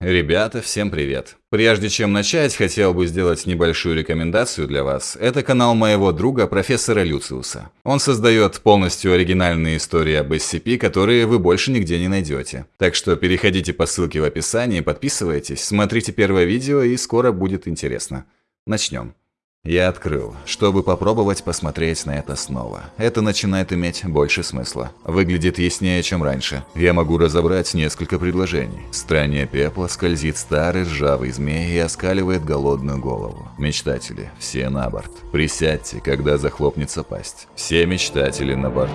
Ребята, всем привет! Прежде чем начать, хотел бы сделать небольшую рекомендацию для вас. Это канал моего друга, профессора Люциуса. Он создает полностью оригинальные истории об SCP, которые вы больше нигде не найдете. Так что переходите по ссылке в описании, подписывайтесь, смотрите первое видео и скоро будет интересно. Начнем. Я открыл, чтобы попробовать посмотреть на это снова. Это начинает иметь больше смысла. Выглядит яснее, чем раньше. Я могу разобрать несколько предложений. В стране пепла скользит старый ржавый змей и оскаливает голодную голову. Мечтатели, все на борт. Присядьте, когда захлопнется пасть. Все мечтатели на борту.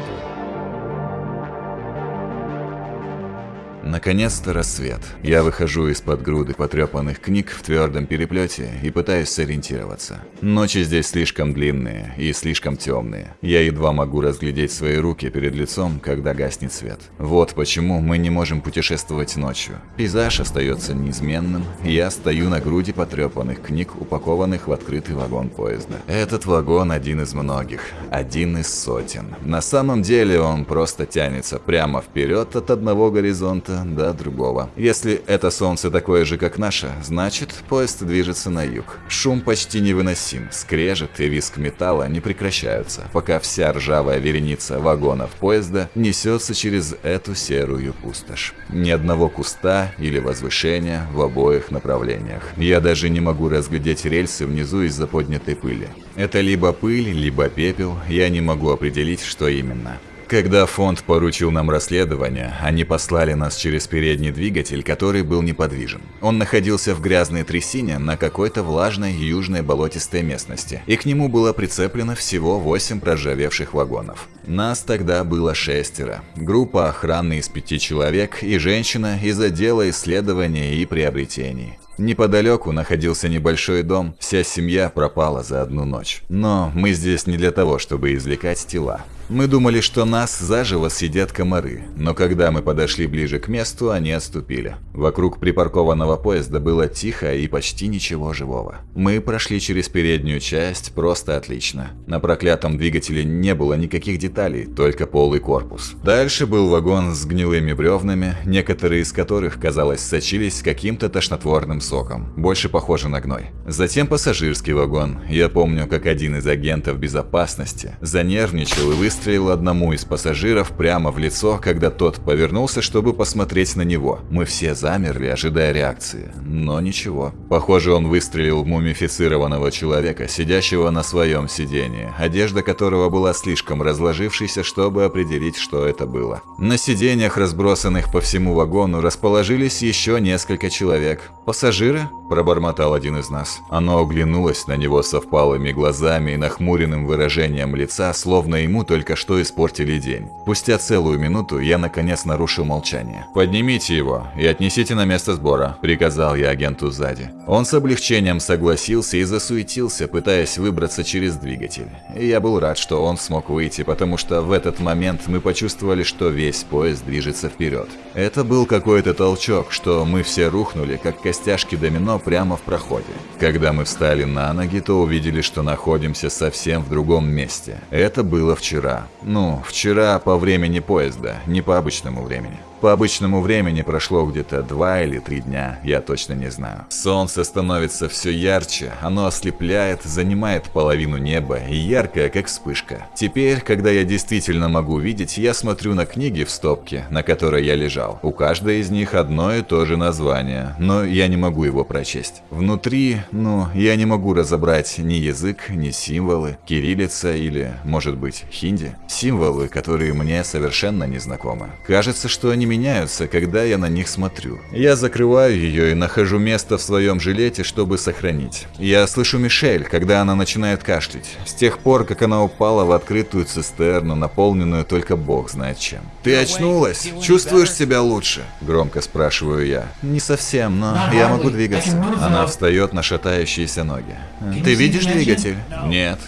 Наконец-то рассвет. Я выхожу из-под груды потрепанных книг в твердом переплете и пытаюсь сориентироваться. Ночи здесь слишком длинные и слишком темные. Я едва могу разглядеть свои руки перед лицом, когда гаснет свет. Вот почему мы не можем путешествовать ночью. Пейзаж остается неизменным, я стою на груди потрепанных книг, упакованных в открытый вагон поезда. Этот вагон один из многих, один из сотен. На самом деле он просто тянется прямо вперед от одного горизонта места до другого. Если это солнце такое же, как наше, значит, поезд движется на юг. Шум почти невыносим, скрежет и виск металла не прекращаются, пока вся ржавая вереница вагонов поезда несется через эту серую пустошь. Ни одного куста или возвышения в обоих направлениях. Я даже не могу разглядеть рельсы внизу из-за поднятой пыли. Это либо пыль, либо пепел, я не могу определить, что именно. Когда фонд поручил нам расследование, они послали нас через передний двигатель, который был неподвижен. Он находился в грязной трясине на какой-то влажной южной болотистой местности, и к нему было прицеплено всего 8 проржавевших вагонов. Нас тогда было шестеро. Группа охраны из пяти человек и женщина из отдела исследования и приобретений. Неподалеку находился небольшой дом, вся семья пропала за одну ночь. Но мы здесь не для того, чтобы извлекать тела. Мы думали, что нас заживо съедят комары, но когда мы подошли ближе к месту, они отступили. Вокруг припаркованного поезда было тихо и почти ничего живого. Мы прошли через переднюю часть просто отлично. На проклятом двигателе не было никаких деталей, только полый корпус. Дальше был вагон с гнилыми бревнами, некоторые из которых, казалось, сочились каким-то тошнотворным соком, больше похоже на гной. Затем пассажирский вагон. Я помню, как один из агентов безопасности занервничал и выстрелил выстрелил одному из пассажиров прямо в лицо, когда тот повернулся, чтобы посмотреть на него. Мы все замерли, ожидая реакции. Но ничего. Похоже, он выстрелил в мумифицированного человека, сидящего на своем сидении, одежда которого была слишком разложившейся, чтобы определить, что это было. На сиденьях, разбросанных по всему вагону, расположились еще несколько человек. «Пассажиры?» – пробормотал один из нас. Оно оглянулось на него со впалыми глазами и нахмуренным выражением лица, словно ему только что испортили день. Спустя целую минуту я наконец нарушил молчание. «Поднимите его и отнесите на место сбора», – приказал я агенту сзади. Он с облегчением согласился и засуетился, пытаясь выбраться через двигатель. И я был рад, что он смог выйти, потому что в этот момент мы почувствовали, что весь поезд движется вперед. Это был какой-то толчок, что мы все рухнули, как костяшки домино прямо в проходе. Когда мы встали на ноги, то увидели, что находимся совсем в другом месте. Это было вчера. Ну, вчера по времени поезда, не по обычному времени. По обычному времени прошло где-то два или три дня, я точно не знаю. Солнце становится все ярче, оно ослепляет, занимает половину неба и яркое, как вспышка. Теперь, когда я действительно могу видеть, я смотрю на книги в стопке, на которой я лежал. У каждой из них одно и то же название, но я не могу его прочесть. Внутри, ну, я не могу разобрать ни язык, ни символы, кириллица или, может быть, хинди. Символы, которые мне совершенно не знакомы. Кажется, что они меняются, когда я на них смотрю. Я закрываю ее и нахожу место в своем жилете, чтобы сохранить. Я слышу Мишель, когда она начинает кашлять. С тех пор, как она упала в открытую цистерну, наполненную только бог знает чем. «Ты очнулась? Чувствуешь себя лучше?» Громко спрашиваю я. «Не совсем, но я могу двигаться». Она встает на шатающиеся ноги. «Ты видишь двигатель?» «Нет».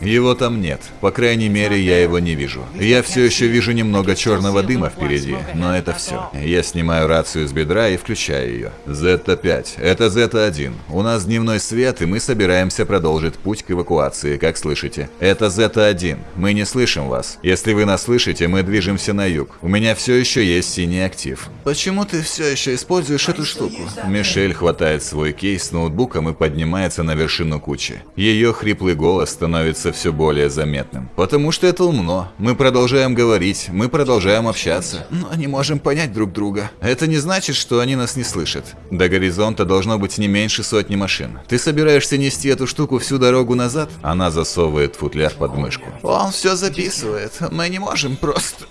Его там нет. По крайней мере, я его не вижу. Я все еще вижу немного черного дыма впереди, но это все. Я снимаю рацию с бедра и включаю ее. Зета-5. Это Зета-1. У нас дневной свет, и мы собираемся продолжить путь к эвакуации, как слышите. Это Зета-1. Мы не слышим вас. Если вы нас слышите, мы движемся на юг. У меня все еще есть синий актив. Почему ты все еще используешь эту штуку? Мишель хватает свой кейс с ноутбуком и поднимается на вершину кучи. Ее хриплый голос становится все более заметным. Потому что это умно. Мы продолжаем говорить, мы продолжаем общаться. Но не можем понять друг друга. Это не значит, что они нас не слышат. До горизонта должно быть не меньше сотни машин. Ты собираешься нести эту штуку всю дорогу назад? Она засовывает футляр под мышку. Он все записывает. Мы не можем просто...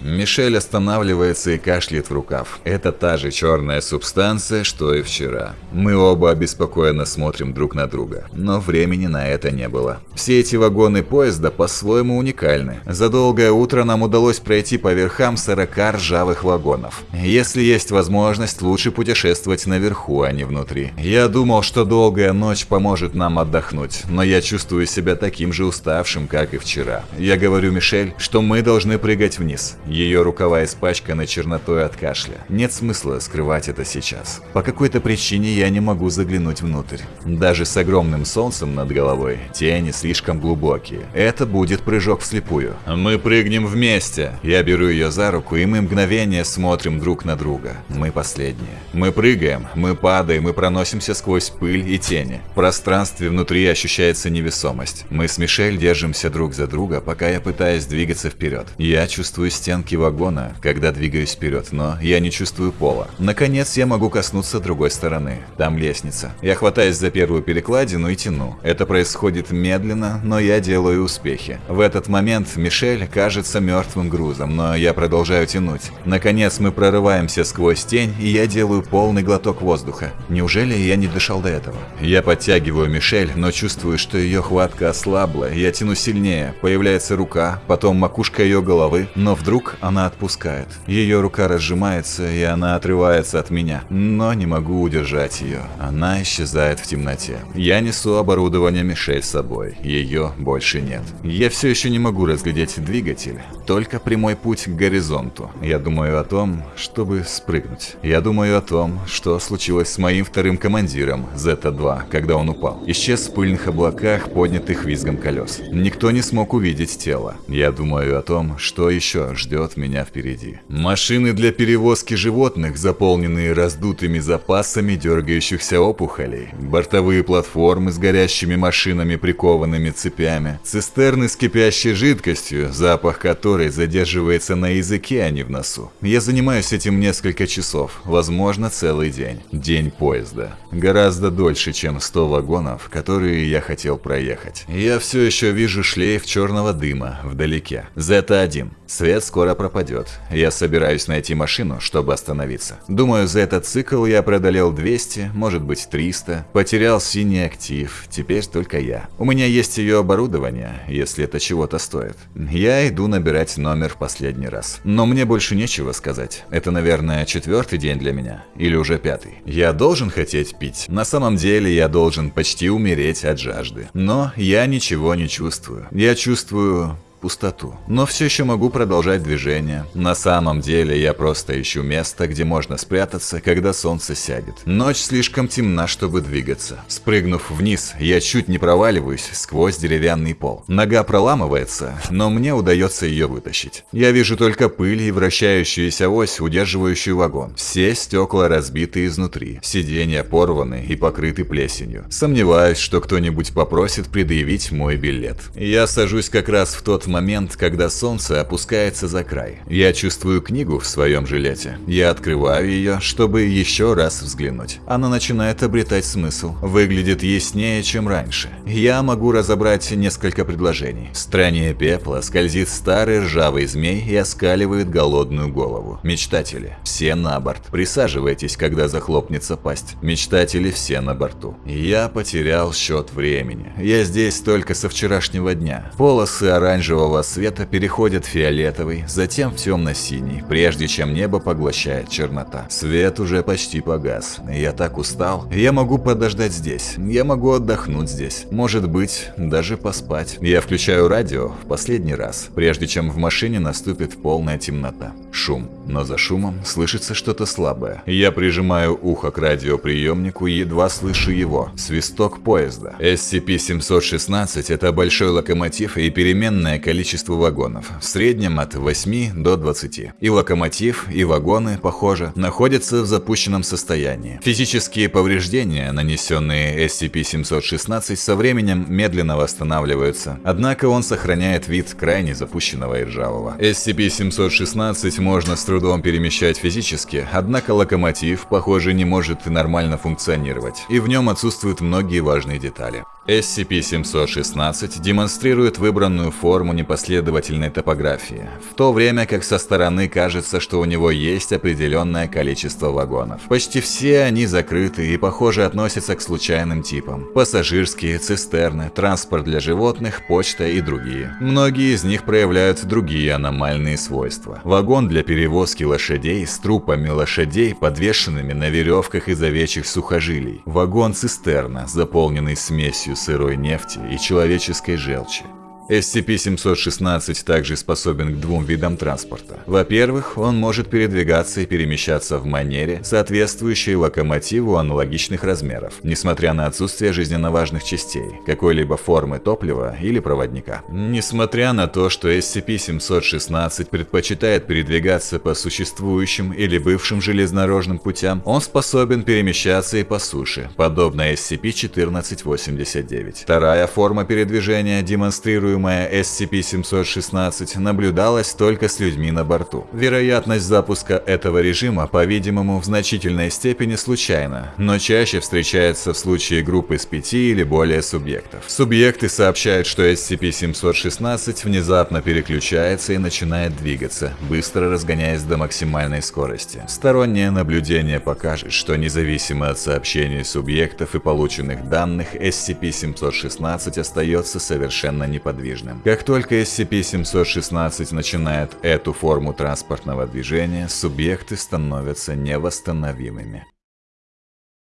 Мишель останавливается и кашляет в рукав. Это та же черная субстанция, что и вчера. Мы оба обеспокоенно смотрим друг на друга, но времени на это не было. Все эти вагоны поезда по-своему уникальны. За долгое утро нам удалось пройти по верхам 40 ржавых вагонов. Если есть возможность, лучше путешествовать наверху, а не внутри. Я думал, что долгая ночь поможет нам отдохнуть, но я чувствую себя таким же уставшим, как и вчера. Я говорю Мишель, что мы должны прыгать вниз. Ее рукава испачканы чернотой от кашля. Нет смысла скрывать это сейчас. По какой-то причине я не могу заглянуть внутрь. Даже с огромным солнцем над головой тени слишком глубокие. Это будет прыжок вслепую. Мы прыгнем вместе. Я беру ее за руку, и мы мгновение смотрим друг на друга. Мы последние. Мы прыгаем, мы падаем и проносимся сквозь пыль и тени. В пространстве внутри ощущается невесомость. Мы с Мишель держимся друг за друга, пока я пытаюсь двигаться вперед. Я чувствую стенки вагона, когда двигаюсь вперед, но я не чувствую пола. Наконец я могу коснуться другой стороны. Там лестница. Я хватаюсь за первую перекладину и тяну. Это происходит медленно, но я делаю успехи. В этот момент Мишель кажется мертвым грузом, но я продолжаю тянуть. Наконец мы прорываемся сквозь тень, и я делаю полный глоток воздуха. Неужели я не дышал до этого? Я подтягиваю Мишель, но чувствую, что ее хватка ослабла. Я тяну сильнее. Появляется рука, потом макушка ее головы, но вдруг она отпускает. Ее рука разжимается, и она отрывается от меня, но не могу удержать ее. Она исчезает в темноте. Я несу оборудование Мишель с собой, ее больше нет. Я все еще не могу разглядеть двигатель, только прямой путь к горизонту. Я думаю о том, чтобы спрыгнуть. Я думаю о том, что случилось с моим вторым командиром, Зета-2, когда он упал. Исчез в пыльных облаках, поднятых визгом колес. Никто не смог увидеть тело. Я думаю о том, что еще еще ждет меня впереди. Машины для перевозки животных, заполненные раздутыми запасами дергающихся опухолей, бортовые платформы с горящими машинами, прикованными цепями, цистерны с кипящей жидкостью, запах которой задерживается на языке, а не в носу. Я занимаюсь этим несколько часов, возможно целый день. День поезда. Гораздо дольше, чем 100 вагонов, которые я хотел проехать. Я все еще вижу шлейф черного дыма вдалеке. Зета-1. Свет скоро пропадет. Я собираюсь найти машину, чтобы остановиться. Думаю, за этот цикл я преодолел 200, может быть 300. Потерял синий актив, теперь только я. У меня есть ее оборудование, если это чего-то стоит. Я иду набирать номер в последний раз. Но мне больше нечего сказать. Это, наверное, четвертый день для меня. Или уже пятый. Я должен хотеть пить. На самом деле я должен почти умереть от жажды. Но я ничего не чувствую. Я чувствую пустоту. Но все еще могу продолжать движение. На самом деле я просто ищу место, где можно спрятаться, когда солнце сядет. Ночь слишком темна, чтобы двигаться. Спрыгнув вниз, я чуть не проваливаюсь сквозь деревянный пол. Нога проламывается, но мне удается ее вытащить. Я вижу только пыль и вращающуюся ось, удерживающую вагон. Все стекла разбиты изнутри. Сиденья порваны и покрыты плесенью. Сомневаюсь, что кто-нибудь попросит предъявить мой билет. Я сажусь как раз в тот момент, когда солнце опускается за край. Я чувствую книгу в своем жилете. Я открываю ее, чтобы еще раз взглянуть. Она начинает обретать смысл. Выглядит яснее, чем раньше. Я могу разобрать несколько предложений. В стране пепла скользит старый ржавый змей и оскаливает голодную голову. Мечтатели, все на борт. Присаживайтесь, когда захлопнется пасть. Мечтатели все на борту. Я потерял счет времени. Я здесь только со вчерашнего дня. Полосы оранжевого первого света переходит в фиолетовый, затем в темно-синий, прежде чем небо поглощает чернота. Свет уже почти погас. Я так устал. Я могу подождать здесь. Я могу отдохнуть здесь. Может быть, даже поспать. Я включаю радио в последний раз, прежде чем в машине наступит полная темнота. Шум. Но за шумом слышится что-то слабое. Я прижимаю ухо к радиоприемнику и едва слышу его. Свисток поезда. SCP-716 – это большой локомотив и переменное количество вагонов. В среднем от 8 до 20. И локомотив, и вагоны, похоже, находятся в запущенном состоянии. Физические повреждения, нанесенные SCP-716, со временем медленно восстанавливаются. Однако он сохраняет вид крайне запущенного и ржавого. SCP-716 можно с трудом перемещать физически, однако локомотив, похоже, не может нормально функционировать, и в нем отсутствуют многие важные детали. SCP-716 демонстрирует выбранную форму непоследовательной топографии, в то время как со стороны кажется, что у него есть определенное количество вагонов. Почти все они закрыты и, похоже, относятся к случайным типам. Пассажирские, цистерны, транспорт для животных, почта и другие. Многие из них проявляют другие аномальные свойства. Вагон для перевозки лошадей с трупами лошадей, подвешенными на веревках из овечьих сухожилий. Вагон-цистерна, заполненный смесью сырой нефти и человеческой желчи. SCP-716 также способен к двум видам транспорта. Во-первых, он может передвигаться и перемещаться в манере, соответствующей локомотиву аналогичных размеров, несмотря на отсутствие жизненно важных частей, какой-либо формы топлива или проводника. Несмотря на то, что SCP-716 предпочитает передвигаться по существующим или бывшим железнодорожным путям, он способен перемещаться и по суше, подобно SCP-1489. Вторая форма передвижения демонстрирует используемая SCP-716 наблюдалась только с людьми на борту. Вероятность запуска этого режима, по-видимому, в значительной степени случайна, но чаще встречается в случае группы с пяти или более субъектов. Субъекты сообщают, что SCP-716 внезапно переключается и начинает двигаться, быстро разгоняясь до максимальной скорости. Стороннее наблюдение покажет, что независимо от сообщений субъектов и полученных данных, SCP-716 остается совершенно неподвижным неподвижным. Как только SCP-716 начинает эту форму транспортного движения, субъекты становятся невосстановимыми.